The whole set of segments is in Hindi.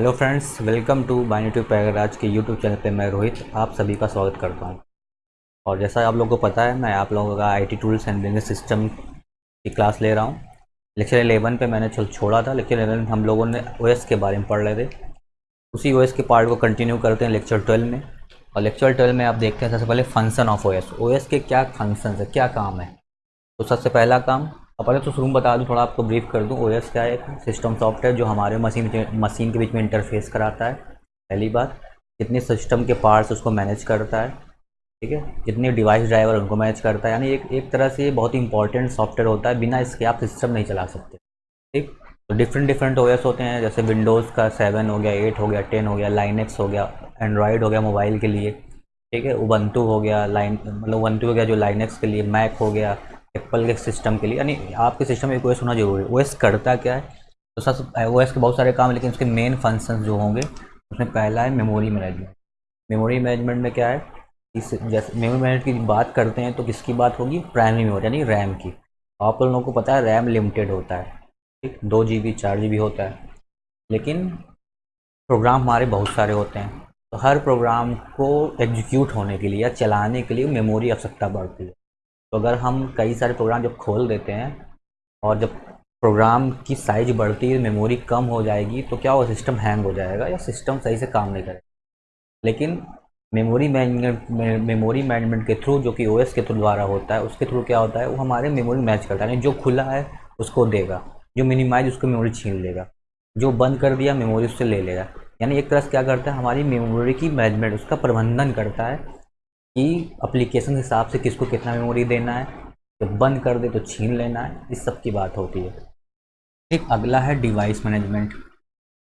Hello friends, welcome to BioTube Prayagraj के यूट्यूब चैनल पे मैं रोहित आप सभी का स्वागत करता हूँ। और जैसा आप लोगों को पता है, मैं आप लोगों का IT tools and business system की क्लास ले रहा हूँ। लेक्चर एलेवन पे मैंने छोड़ा था लेक्चर एलेवन हम लोगों ने ओएस के बारे में पढ़ रहे थे। उसी ओएस के पार्ट को कंटिन्यू करते हैं लेक्चर ट्वेल्व में। और लेक्चर ट्वेल्व में आप देखते हैं, सबसे पहले फ़ंक्शन ऑफ़ ओ एस के क्या फ़ंक्शन है, क्या काम है? तो सबसे पहला काम अब पहले तो शुरू में बता दूँ, थोड़ा आपको ब्रीफ कर दूँ ओ क्या है एक सिस्टम सॉफ्टवेयर जो हमारे मशीन मशीन के बीच में इंटरफेस कराता है, पहली बात। कितने सिस्टम के पार्ट्स उसको मैनेज करता है, ठीक है? जितने डिवाइस ड्राइवर उनको मैनेज करता है। यानी एक एक तरह से बहुत ही इंपॉर्टेंट सॉफ्टवेयर होता है, बिना इसके आप सिस्टम नहीं चला सकते, ठीक? तो डिफरेंट डिफरेंट ओएस होते हैं, जैसे विंडोज़ का सेवन हो गया एट हो गया टेन हो गया लाइनेक्स हो गया एंड्रॉयड हो गया मोबाइल के लिए, ठीक है? उबंटू हो गया लाइन मतलब उबंटू हो गया जो लाइनेक्स के लिए मैक हो गया एप्पल के सिस्टम के लिए, यानी आपके सिस्टम में एक ओएस होना ज़रूरी है। ओएस करता क्या है? तो सब ओएस के बहुत सारे काम लेकिन उसके मेन फ़ंक्शन जो होंगे, उसमें पहला है मेमोरी मैनेजमेंट मेमोरी मैनेजमेंट में क्या है? इस, जैसे मेमोरी मैनेजमेंट की बात करते हैं तो किसकी बात होगी? प्राइमरी मेमोरी यानी रैम की। आप लोगों को पता है रैम लिमिटेड होता है, ठीक? दो जी बी चार जी बी होता है। लेकिन प्रोग्राम हमारे बहुत सारे होते हैं। तो हर प्रोग्राम को एग्जीक्यूट होने के लिए या चलाने के लिए मेमोरी आवश्यकता बढ़ती है। तो अगर हम कई सारे प्रोग्राम जब खोल देते हैं और जब प्रोग्राम की साइज़ बढ़ती है मेमोरी कम हो जाएगी तो क्या वो सिस्टम हैंग हो जाएगा या सिस्टम सही से काम नहीं करेगा? लेकिन मेमोरी मैनेजमेंट मेमोरी मैनेजमेंट के थ्रू जो कि ओएस के थ्रू द्वारा होता है, उसके थ्रू क्या होता है? वो हमारे मेमोरी मैच करता है। जो खुला है, उसको देगा। जो मिनिमाइज उसको मेमोरी छीन लेगा। जो बंद कर दिया मेमोरी उससे ले लेगा। यानी एक तरह से क्या करता है? हमारी मेमोरी की मैनेजमेंट उसका प्रबंधन करता है। कि अप्लीकेशन हिसाब से किसको कितना मेमोरी देना है, जब बंद कर दे तो छीन लेना है, इस सब की बात होती है। एक अगला है डिवाइस मैनेजमेंट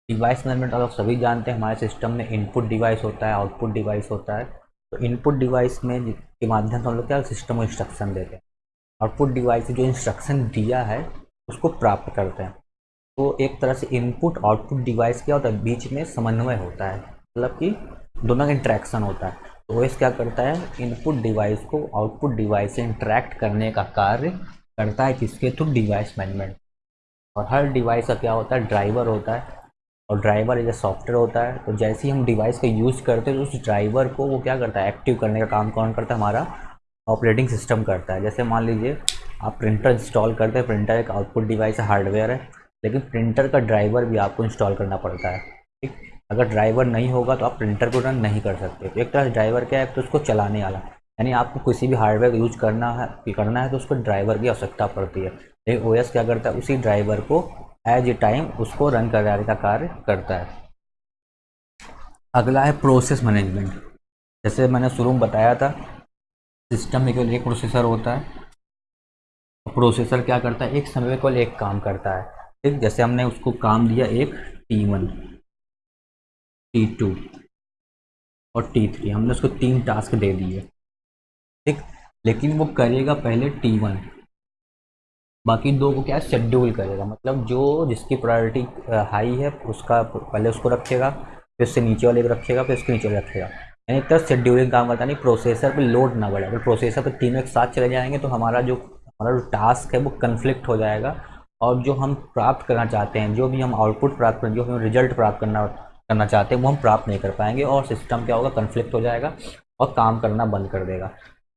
डिवाइस मैनेजमेंट आप सभी जानते हैं, हमारे सिस्टम में इनपुट डिवाइस होता है आउटपुट डिवाइस होता है। तो इनपुट डिवाइस में के माध्यम से हम लोग क्या सिस्टम को इंस्ट्रक्शन देते हैं। आउटपुट डिवाइस जो इंस्ट्रक्शन दिया है, उसको प्राप्त करते हैं। तो एक तरह से इनपुट आउटपुट डिवाइस क्या होता है, बीच में समन्वय होता है। मतलब कि दोनों का इंट्रैक्शन होता है। ओएस क्या करता है इनपुट डिवाइस को आउटपुट डिवाइस से इंटरेक्ट करने का कार्य करता है किसके थ्रू डिवाइस मैनेजमेंट और हर डिवाइस का क्या होता है ड्राइवर होता है, और ड्राइवर एक सॉफ्टवेयर होता है तो जैसे ही हम डिवाइस का यूज़ करते हैं तो उस ड्राइवर को वो क्या करता है एक्टिव करने का काम कौन करता है, हमारा ऑपरेटिंग सिस्टम करता है. जैसे मान लीजिए, आप प्रिंटर इंस्टॉल करते हैं प्रिंटर एक आउटपुट डिवाइस है हार्डवेयर है, लेकिन प्रिंटर का ड्राइवर भी आपको इंस्टॉल करना पड़ता है. अगर ड्राइवर नहीं होगा तो आप प्रिंटर को रन नहीं कर सकते। तो एक तरह ड्राइवर क्या है तो उसको चलाने वाला। यानी आपको किसी भी हार्डवेयर यूज़ करना है करना है तो उसको ड्राइवर की आवश्यकता पड़ती है। लेकिन ओ क्या करता है, उसी ड्राइवर को एज ए टाइम उसको रन कराने का कार्य करता है। अगला है प्रोसेस मैनेजमेंट। जैसे मैंने शुरू में बताया था, सिस्टम में केवल एक प्रोसेसर होता है। प्रोसेसर क्या करता है, एक समय में केवल एक काम करता है। ठीक, जैसे हमने उसको काम दिया एक टी वन। टी टू और टी थ्री हमने उसको तीन टास्क दे दिए। ठीक? लेकिन वो करेगा पहले टी वन बाकी दो को क्या शेड्यूल करेगा? मतलब जो जिसकी प्रायोरिटी हाई है, उसका पहले उसको रखेगा, फिर उससे नीचे वाले को रखेगा, फिर उसके नीचे वाले रखेगा। यानी एक तरह शेड्यूलिंग काम करता नहीं प्रोसेसर पे लोड ना बढ़े। अगर प्रोसेसर पे तीनों एक साथ चले जाएँगे तो हमारा जो हमारा जो टास्क है, वो कन्फ्लिक्ट हो जाएगा। और जो हम प्राप्त करना चाहते हैं, जो भी हम आउटपुट प्राप्त करें जो हम रिज़ल्ट प्राप्त करना करना चाहते हैं, वो हम प्राप्त नहीं कर पाएँगे और सिस्टम क्या होगा कन्फ्लिक्ट हो जाएगा और काम करना बंद कर देगा।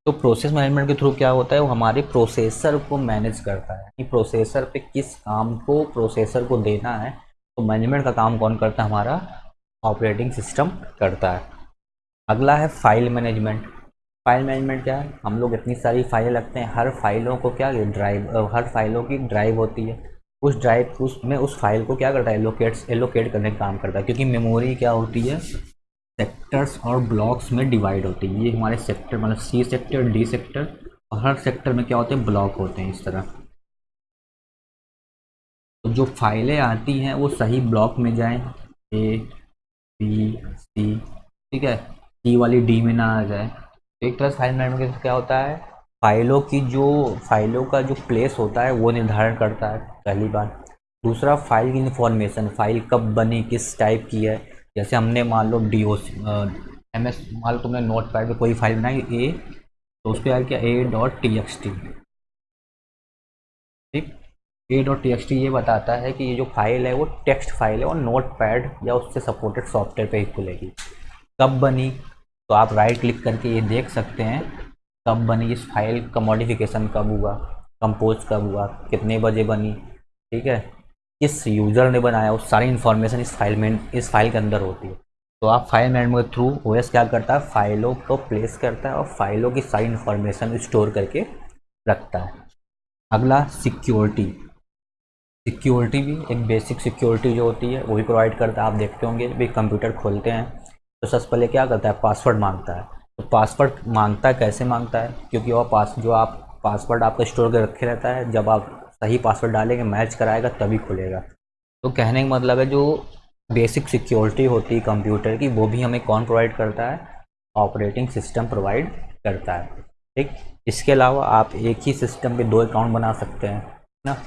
तो प्रोसेस मैनेजमेंट के थ्रू क्या होता है, वो हमारे प्रोसेसर को मैनेज करता है। कि प्रोसेसर पे किस काम को प्रोसेसर को देना है तो मैनेजमेंट का काम कौन करता है, हमारा ऑपरेटिंग सिस्टम करता है। अगला है फ़ाइल मैनेजमेंट फ़ाइल मैनेजमेंट क्या है, हम लोग इतनी सारी फाइलें लगते हैं, हर फाइलों को क्या ड्राइव हर फाइलों की ड्राइव होती है। उस ड्राइव उसमें उस फ़ाइल को क्या करता है? एलोकेट्स एलोकेट करने का काम करता है। क्योंकि मेमोरी क्या होती है? सेक्टर्स और ब्लॉक्स में डिवाइड होती है। ये हमारे सेक्टर मतलब सी सेक्टर डी सेक्टर और हर सेक्टर में क्या होते हैं? ब्लॉक होते हैं इस तरह। तो जो फाइलें आती हैं, वो सही ब्लॉक में जाएँ। ए बी सी ठीक है? सी वाली डी में ना आ जाए। एक तरह से फ़ाइल मैनेजमेंट क्या होता है? फाइलों की जो, फाइलों का जो प्लेस होता है, वो निर्धारण करता है, पहली बार दूसरा फ़ाइल की इन्फॉर्मेशन फ़ाइल कब बनी, किस टाइप की है। जैसे हमने मान लो डी ओ एम एस मान लो तुमने नोट पैड में कोई फ़ाइल बनाई ए तो उसको यार क्या A dot T X T ठीक? A dot T X T ये बताता है कि ये जो फ़ाइल है, वो टेक्स्ट फ़ाइल है, और नोट पैड या उससे सपोर्टेड सॉफ्टवेयर पे ही खुलेगी। कब बनी? तो आप राइट क्लिक करके ये देख सकते हैं। कब बनी, इस फ़ाइल का मॉडिफिकेशन कब हुआ कंपोज कब हुआ, कितने बजे बनी, ठीक है? किस यूज़र ने बनाया, उस सारी इन्फॉर्मेशन इस फ़ाइल में, इस फ़ाइल के अंदर होती है। तो आप फ़ाइल मैनेजमेंट के थ्रू ओ क्या करता है? फाइलों को प्लेस करता है और फाइलों की सारी इन्फॉर्मेशन स्टोर करके रखता है। अगला सिक्योरिटी सिक्योरिटी भी, एक बेसिक सिक्योरिटी जो होती है, वो भी प्रोवाइड करता है। आप देखते होंगे, भी कंप्यूटर खोलते हैं। तो सबसे पहले क्या करता है? पासवर्ड माँगता है। तो पासवर्ड माँगता कैसे माँगता है? क्योंकि वह पास, जो आप पासवर्ड आपका स्टोर कर रखे रहता है, जब आप सही पासवर्ड डालेंगे, मैच कराएगा, तभी खुलेगा। तो कहने का मतलब है, जो बेसिक सिक्योरिटी होती है कंप्यूटर की, वो भी हमें कौन प्रोवाइड करता है? ऑपरेटिंग सिस्टम प्रोवाइड करता है। ठीक? इसके अलावा आप एक ही सिस्टम पे दो अकाउंट बना सकते हैं ना?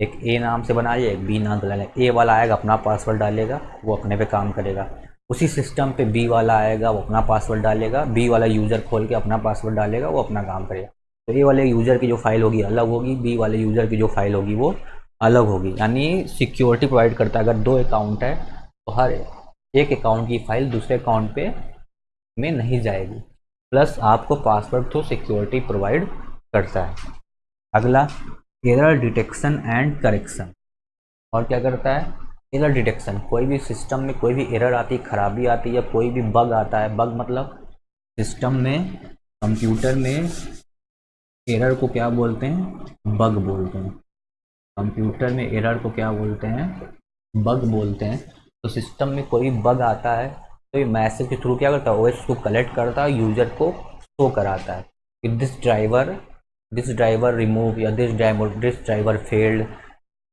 एक ए नाम से बनाइए, एक बी नाम से डालेगा ए वाला आएगा, अपना पासवर्ड डालेगा, वो अपने पे काम करेगा। उसी सिस्टम पे बी वाला आएगा, वो अपना पासवर्ड डालेगा बी वाला यूज़र खोल के अपना पासवर्ड डालेगा, वो अपना काम करेगा। तो ए वाले यूज़र की जो फ़ाइल होगी अलग होगी बी वाले यूज़र की जो फ़ाइल होगी वो अलग होगी। यानी सिक्योरिटी प्रोवाइड करता है। अगर दो अकाउंट है तो हर एक अकाउंट की फ़ाइल दूसरे अकाउंट पे में नहीं जाएगी। प्लस आपको पासवर्ड थ्रू सिक्योरिटी प्रोवाइड करता है। अगला एरर डिटेक्शन एंड करेक्शन और क्या करता है? एरर डिटेक्शन, कोई भी सिस्टम में कोई भी एरर आती है, खराबी आती है या कोई भी बग आता है, बग मतलब सिस्टम में, कंप्यूटर में एरर को क्या बोलते हैं? बग बोलते हैं। कंप्यूटर में एरर को क्या बोलते हैं? बग बोलते हैं। तो सिस्टम में कोई बग आता है तो ये मैसेज के थ्रू क्या करता है? ओएस को कलेक्ट करता है, यूज़र को शो कराता है कि this driver this driver remove या this driver this driver failed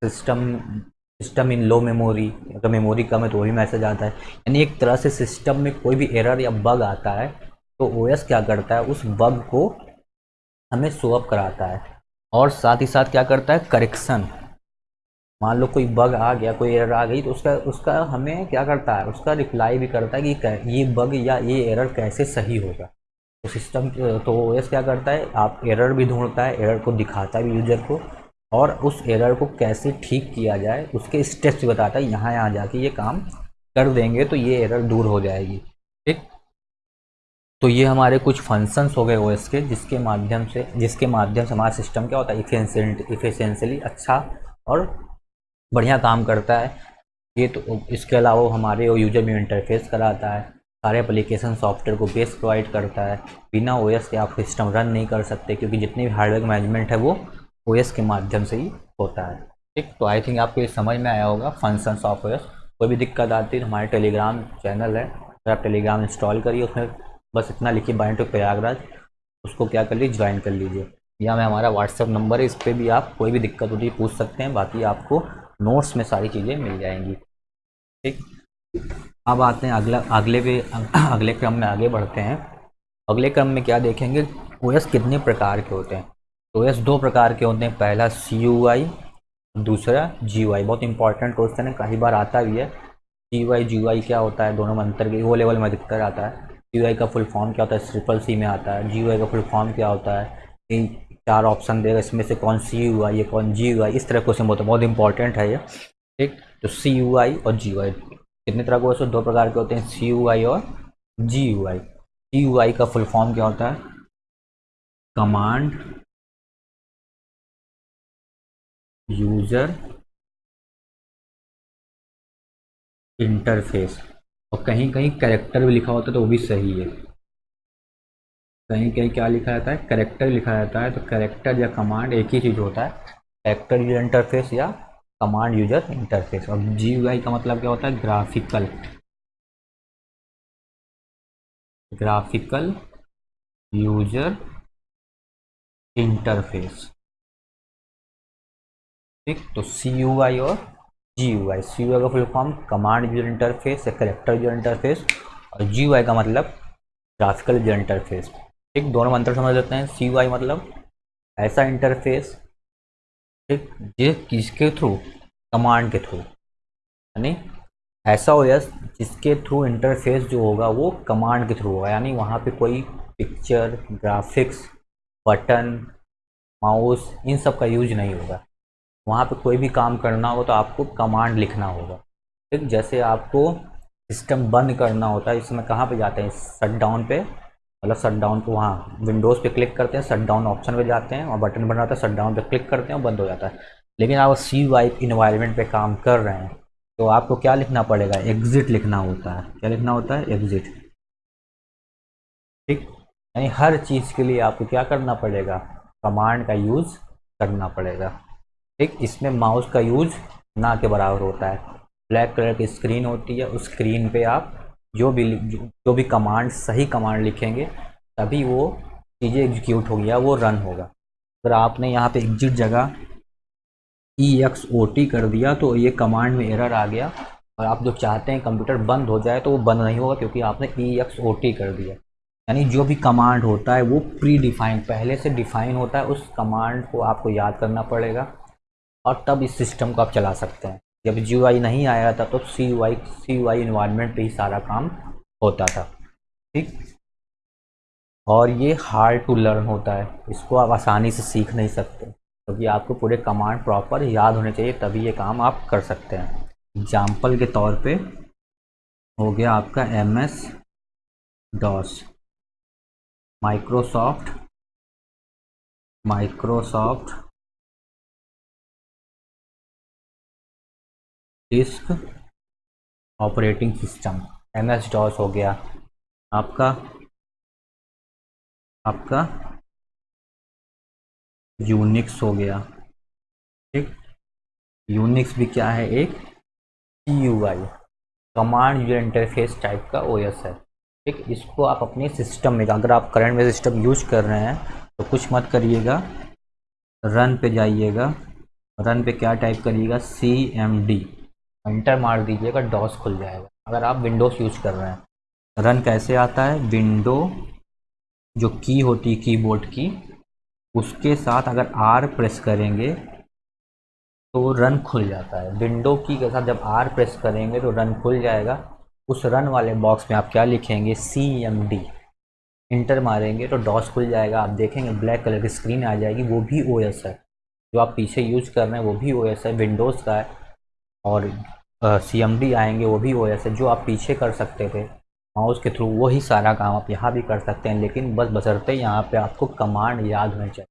system system in low memory अगर मेमोरी कम है तो वही मैसेज आता है। यानी एक तरह से सिस्टम में कोई भी एरर या बग आता है तो ओएस क्या करता है? उस बग को हमें शोअप कराता है। और साथ ही साथ क्या करता है? करेक्शन मान लो कोई बग आ गया, कोई एरर आ गई तो उसका उसका हमें क्या करता है? उसका रिप्लाई भी करता है कि ये बग या ये एरर कैसे सही होगा। तो सिस्टम तो ओएस क्या करता है? आप एरर भी ढूंढता है एरर को दिखाता है यूज़र को। और उस एरर को कैसे ठीक किया जाए, उसके स्टेप्स बताता है। यहाँ यहाँ जाके ये काम कर देंगे तो ये एरर दूर हो जाएगी। ठीक? तो ये हमारे कुछ फ़ंक्शंस हो गए ओएस के, जिसके माध्यम से, जिसके माध्यम से हमारा सिस्टम क्या होता है? इफेंसेंट इफिशेंसली अच्छा और बढ़िया काम करता है। ये तो इसके अलावा हमारे वो यूज़र में इंटरफेस कराता है, सारे एप्लीकेशन सॉफ्टवेयर को बेस प्रोवाइड करता है। बिना ओएस के आप सिस्टम रन नहीं कर सकते, क्योंकि जितने भी हार्डवेयर मैनेजमेंट है वो ओएस के माध्यम से ही होता है। ठीक तो आई थिंक आपको ये समझ में आया होगा फ़ंक्शन ऑफ़ ओ कोई भी दिक्कत आती है तो हमारे टेलीग्राम चैनल है। अगर आप टेलीग्राम इंस्टॉल करिए, उसमें बस इतना लिखिए बाइंड टू प्रयागराज, उसको क्या कर लीजिए ज्वाइन कर लीजिए। या मैं हमारा व्हाट्सअप नंबर है, इस पर भी आप कोई भी दिक्कत होती है, पूछ सकते हैं, बाकी आपको नोट्स में सारी चीज़ें मिल जाएँगी। ठीक, अब आते हैं अगला, अगले पे, अगले क्रम में आगे बढ़ते हैं। अगले क्रम में क्या देखेंगे, ओएस कितने प्रकार के होते हैं? तो एस दो प्रकार के होते हैं। पहला सी यू आई दूसरा जी वाई बहुत इंपॉर्टेंट क्वेश्चन है, कई बार आता भी है। सी वाई जी वाई क्या होता है? दोनों में अंतर के वो लेवल में अधिकतर आता है। सी वाई का फुल फॉर्म क्या होता है? ट्रिपल सी में आता है। जी का फुल फॉर्म क्या होता है? चार ऑप्शन देगा, इसमें से कौन सी यू आई है कौन जी यू आई इस तरह क्वेश्चन होता है बहुत इंपॉर्टेंट है ये। ठीक? तो सी यू आई और जी वाई कितने तरह के क्वेश्चन दो प्रकार के होते हैं सी यू आई और G you I C U I का फुल फॉर्म क्या होता है? Command user interface. और कहीं कहीं करेक्टर भी लिखा होता है तो वो भी सही है। कहीं कहीं क्या लिखा जाता है? करेक्टर लिखा जाता है। तो करेक्टर या कमांड एक ही चीज़ होता है। करेक्टर यूज़र इंटरफेस या कमांड यूज़र इंटरफेस और जी का मतलब क्या होता है? ग्राफिकल ग्राफिकल यूज़र इंटरफेस ठीक तो सी यू आई और G you I C U I का full form command user interface या करेक्टर यूज़र इंटरफेस और जी यू आई का मतलब ग्राफिकल यूज़र इंटरफेस ठीक, दोनों में अंतर समझ लेते हैं। सी यू आई मतलब ऐसा इंटरफेस ठीक जिस किसके थ्रू कमांड के थ्रू यानी ऐसा हो जिसके थ्रू इंटरफेस जो होगा, वो कमांड के थ्रू होगा। यानी वहाँ पे कोई पिक्चर ग्राफिक्स बटन माउस इन सब का यूज़ नहीं होगा। वहाँ पे कोई भी काम करना हो तो आपको कमांड लिखना होगा। ठीक, जैसे आपको सिस्टम बंद करना होता है इसमें कहाँ पे जाते हैं? शट डाउन पे। मतलब शट डाउन को वहाँ विंडोज़ पे क्लिक करते हैं शट डाउन ऑप्शन पे जाते हैं और बटन बन जाता है शट डाउन पे क्लिक करते हैं और बंद हो जाता है। लेकिन आप सी वाइप इन्वायरमेंट पे काम कर रहे हैं तो आपको क्या लिखना पड़ेगा? एग्ज़िट लिखना होता है। क्या लिखना होता है? एग्ज़िट ठीक, यानी हर चीज़ के लिए आपको क्या करना पड़ेगा? कमांड का यूज़ करना पड़ेगा। ठीक इसमें माउस का यूज़ ना के बराबर होता है। ब्लैक कलर की स्क्रीन होती है उस स्क्रीन पे आप जो भी जो, भी कमांड सही कमांड लिखेंगे तभी वो चीज़ें एग्जीक्यूट होगी या वो रन होगा। अगर आपने यहाँ पे एग्जिट जगह ई एक्स ओ टी कर दिया तो ये कमांड में एरर आ गया और आप जो चाहते हैं कंप्यूटर बंद हो जाए तो वो बंद नहीं होगा क्योंकि आपने ई एक्स ओ टी कर दिया। यानी जो भी कमांड होता है वो प्री डिफाइन पहले से डिफाइन होता है उस कमांड को आपको याद करना पड़ेगा। और तब इस सिस्टम को आप चला सकते हैं। जब जी नहीं आया था तो C Y C Y environment पर ही सारा काम होता था। ठीक? और ये हार्ड टू लर्न होता है। इसको आप आसानी से सीख नहीं सकते। क्योंकि तो आपको पूरे कमांड प्रॉपर याद होने चाहिए, तभी ये काम आप कर सकते हैं। एग्ज़ाम्पल के तौर पे हो गया आपका M S DOS Microsoft Microsoft disk operating system M S DOS हो गया। आपका आपका यूनिक्स हो गया। ठीक? यूनिक्स भी क्या है? एक T U I command user interface type का ओ एस है। ठीक? इसको आप अपने सिस्टम में, अगर आप करंट में सिस्टम यूज़ कर रहे हैं तो कुछ मत करिएगा। रन पे जाइएगा। रन पे क्या टाइप करिएगा? सी एम डी एंटर मार दीजिएगा, डॉस खुल जाएगा। अगर आप विंडोज़ यूज़ कर रहे हैं। रन कैसे आता है? विंडो, जो की होती है, कीबोर्ड की, उसके साथ अगर आर प्रेस करेंगे तो रन खुल जाता है। विंडो की के साथ जब आर प्रेस करेंगे तो रन खुल जाएगा। उस रन वाले बॉक्स में आप क्या लिखेंगे? सी एम डी इंटर मारेंगे तो डॉस खुल जाएगा। आप देखेंगे, ब्लैक कलर की स्क्रीन आ जाएगी। वो भी ओ एस है। जो आप पीछे यूज़ कर रहे हैं, वो भी ओ एस है। विंडोज़ का है। और सी एम डी आएँगे, वो भी एस है जो आप पीछे कर सकते थे माउस के थ्रू वही सारा काम आप यहाँ भी कर सकते हैं, लेकिन बस बसरते यहाँ पे आपको कमांड याद होने चाहिए।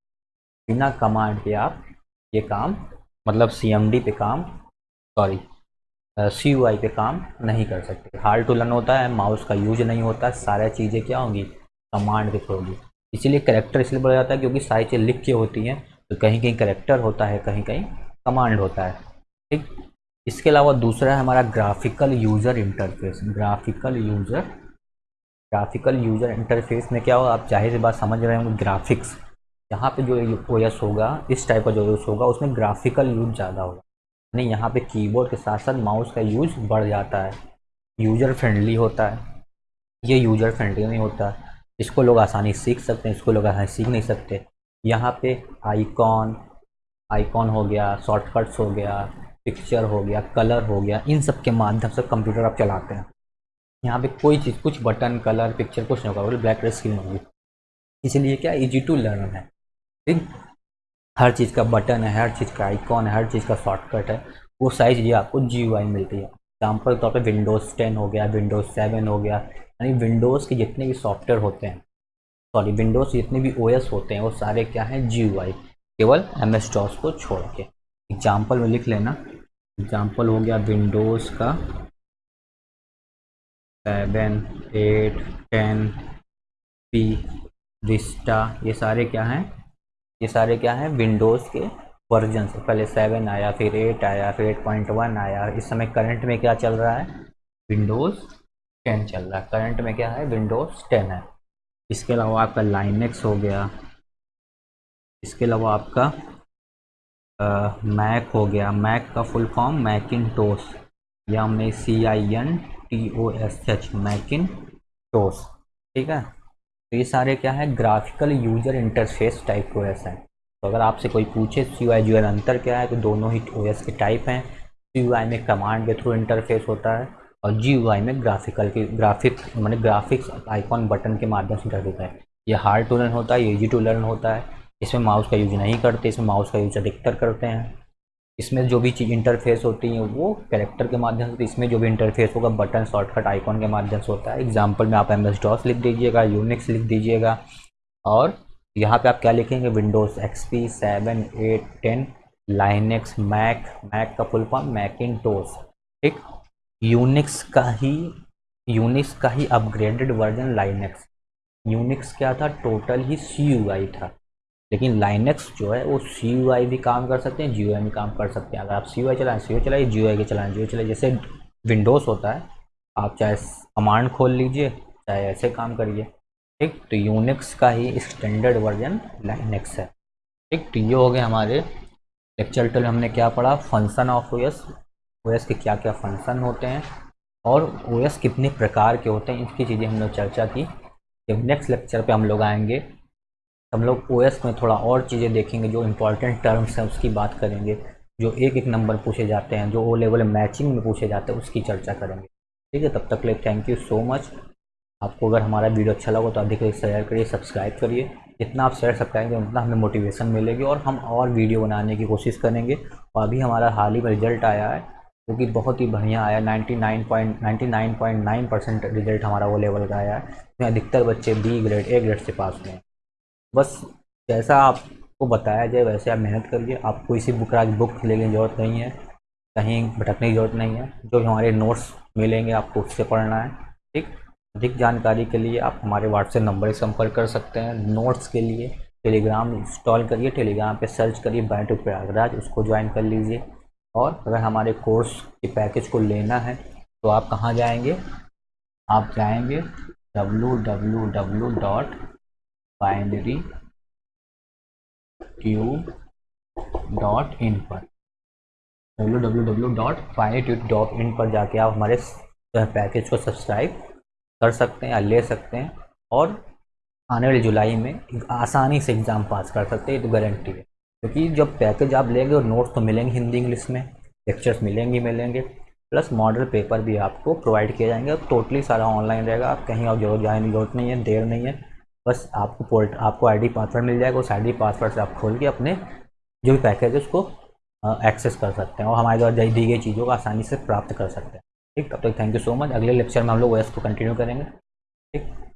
बिना कमांड के आप ये काम मतलब सी एम डी पे काम सॉरी सी यू आई पे काम नहीं कर सकते। हार्ड टू लर्न होता है माउस का यूज़ नहीं होता, सारी चीज़ें क्या होंगी? कमांड के थ्रू होगी। इसीलिए करेक्टर इसलिए बोला जाता है क्योंकि सारी चीज़ें लिख के होती हैं तो कहीं कहीं करेक्टर होता है कहीं कहीं कमांड होता है, ठीक? इसके अलावा दूसरा है हमारा graphical user interface graphical user graphical user interface में क्या होगा? आप ज़ाहिर सी बात समझ रहे होंगे ग्राफिक्स यहाँ पे जो ओ होगा, इस टाइप का जो यूज़ होगा, उसमें ग्राफिकल यूज़ ज़्यादा होगा। यानी यहाँ पे कीबोर्ड के साथ साथ माउस का यूज़ बढ़ जाता है। यूज़र फ्रेंडली होता है। ये यूज़र फ्रेंडली नहीं होता। इसको लोग आसानी सीख सकते हैं, इसको लोग आसानी सीख नहीं सकते। यहाँ पे आइकॉन आइकॉन हो गया शॉर्टकट्स हो गया पिक्चर हो गया कलर हो गया, इन सब के माध्यम से कंप्यूटर आप चलाते हैं। यहाँ पे कोई चीज़, कुछ बटन कलर पिक्चर कुछ नहीं होगा, ब्लैक स्क्रीन होगी। इसीलिए क्या इजी टू लर्न है। ठीक? हर चीज़ का बटन है, हर चीज़ का आइकॉन है, हर चीज़ का शॉर्टकट है, वो साइज़ ये आपको जीवाई मिलती है। एग्ज़ाम्पल तौर पर विंडोज़ टेन हो गया विंडोज़ सेवन हो गया, यानी विंडोज़ के जितने भी सॉफ्टवेयर होते हैं सॉरी विंडोज़ जितने भी ओएस होते हैं, वो सारे क्या हैं जी केवल एम एस को छोड़ के। एग्ज़ाम्पल में लिख लेना। एग्ज़ाम्पल हो गया विंडोज़ का seven eight ten P Vista ये सारे क्या हैं? ये सारे क्या हैं? विंडोज़ के वर्जन से पहले सेवन आया, फिर एट आया, फिर एट पॉइंट वन आया। इस समय करंट में क्या चल रहा है? विंडोज़ टेन चल रहा है। करंट में क्या है? विंडोज़ टेन है। इसके अलावा आपका लाइनेक्स हो गया। इसके अलावा आपका मैक हो गया। मैक का फुल फॉर्म मैकिन टोस या हमने C I N T O S H Macintosh ठीक है? तो ये सारे क्या है? Graphical user interface type O S हैं। तो अगर आपसे कोई पूछे सी आई जो अंतर क्या है तो दोनों ही ओ एस के टाइप हैं। सी यू आई में कमांड के थ्रू इंटरफेस होता है और जी यू आई में ग्राफिकल के ग्राफिक मैंने ग्राफिक्स आइकॉन बटन के माध्यम से इंटरफेस है। ये हार्ड टू लर्न होता है, ये ईजी टू लर्न होता है। इसमें माउस का यूज़ नहीं करते, इसमें माउस का यूज़ अधिकतर करते हैं। इसमें जो भी चीज़ इंटरफेस होती है, वो कैरेक्टर के माध्यम से, इसमें जो भी इंटरफेस होगा बटन शॉर्टकट आइकॉन के माध्यम से होता है। एग्ज़ाम्पल में आप एम एस डॉस लिख दीजिएगा यूनिक्स लिख दीजिएगा और यहाँ पे आप क्या लिखेंगे? Windows X P seven eight ten Linux Mac Mac का फुल फॉर्म मैकिन टोस ठीक? यूनिक्स का ही यूनिक्स का ही अपग्रेडेड वर्जन लाइनेक्स यूनिक्स क्या था? टोटल ही सी था। लेकिन लाइनेक्स जो है, वो सीयूआई भी काम कर सकते हैं जी भी काम कर सकते हैं। अगर आप सीयूआई चलाएँ सी चलाइए जी के चलाएँ जी चलाइए जैसे विंडोज़ होता है, आप चाहे कमांड खोल लीजिए, चाहे ऐसे काम करिए, ठीक? तो यूनिक्स का ही स्टैंडर्ड वर्जन लाइनेक्स है। ठीक? तो ये हो गए हमारे लेक्चर टल हमने क्या पढ़ा? फ़ंक्शन ऑफ़ ओएस ओएस के क्या क्या फ़ंक्शन होते हैं और ओएस कितने प्रकार के होते हैं, इसकी चीज़ें हमने चर्चा की। जब नेक्स्ट लेक्चर पे हम लोग आएँगे हम लोग ओएस में थोड़ा और चीज़ें देखेंगे, जो इम्पोर्टेंट टर्म्स हैं, उसकी बात करेंगे, जो एक एक नंबर पूछे जाते हैं, जो ओ लेवल मैचिंग में पूछे जाते हैं, उसकी चर्चा करेंगे। ठीक है, तब तक ले थैंक यू सो मच आपको अगर हमारा वीडियो अच्छा लगा तो अधिक अधिक शेयर करिए सब्सक्राइब करिए। जितना आप शेयर सब्सक्राइब करेंगे, उतना हमें मोटिवेशन मिलेगी और हम और वीडियो बनाने की कोशिश करेंगे। और अभी हमारा हाल ही में रिज़ल्ट आया है, जो कि बहुत ही बढ़िया आया 99.99.9 परसेंट रिज़ल्ट हमारा वो लेवल का आया है। इसमें अधिकतर बच्चे बी ग्रेड ए ग्रेड से पास हुए हैं। बस जैसा आपको बताया जाए, वैसे आप मेहनत करिए। आप कोई सी बुक बुक लेने की ज़रूरत नहीं है, कहीं भटकने की ज़रूरत नहीं है। जो भी हमारे नोट्स मिलेंगे, आपको उससे पढ़ना है, ठीक? अधिक जानकारी के लिए आप हमारे व्हाट्सएप नंबर से संपर्क कर सकते हैं। नोट्स के लिए टेलीग्राम इंस्टॉल करिए टेलीग्राम पे सर्च करिए बायो प्रयागराज उसको ज्वाइन कर लीजिए। और अगर हमारे कोर्स के पैकेज को लेना है तो आप कहाँ जाएँगे? आप जाएँगे W W W dot binary tube dot in पर W W W dot binary dot in पर जाके आप हमारे पैकेज को सब्सक्राइब कर सकते हैं या ले सकते हैं और आने वाली जुलाई में आसानी से एग्ज़ाम पास कर सकते हैं तो गारंटी है। क्योंकि तो जब पैकेज आप लेंगे और नोट्स तो मिलेंगे हिंदी इंग्लिश में लेक्चर्स मिलेंगे मिलेंगे प्लस मॉडल पेपर भी आपको प्रोवाइड किए जाएँगे और टोटली सारा ऑनलाइन रहेगा, आप कहीं और ज़रूरत जाने की ज़रूरत नहीं है, देर नहीं है। बस आपको पोर्ट, आपको आईडी पासवर्ड मिल जाएगा। उस आईडी पासवर्ड से आप खोल के अपने जो भी पैकेज है उसको एक्सेस कर सकते हैं और हमारे द्वारा दी गई चीज़ों को आसानी से प्राप्त कर सकते हैं। ठीक, तब तक थैंक यू सो मच अगले लेक्चर में हम लोग ओएस को कंटिन्यू करेंगे। ठीक।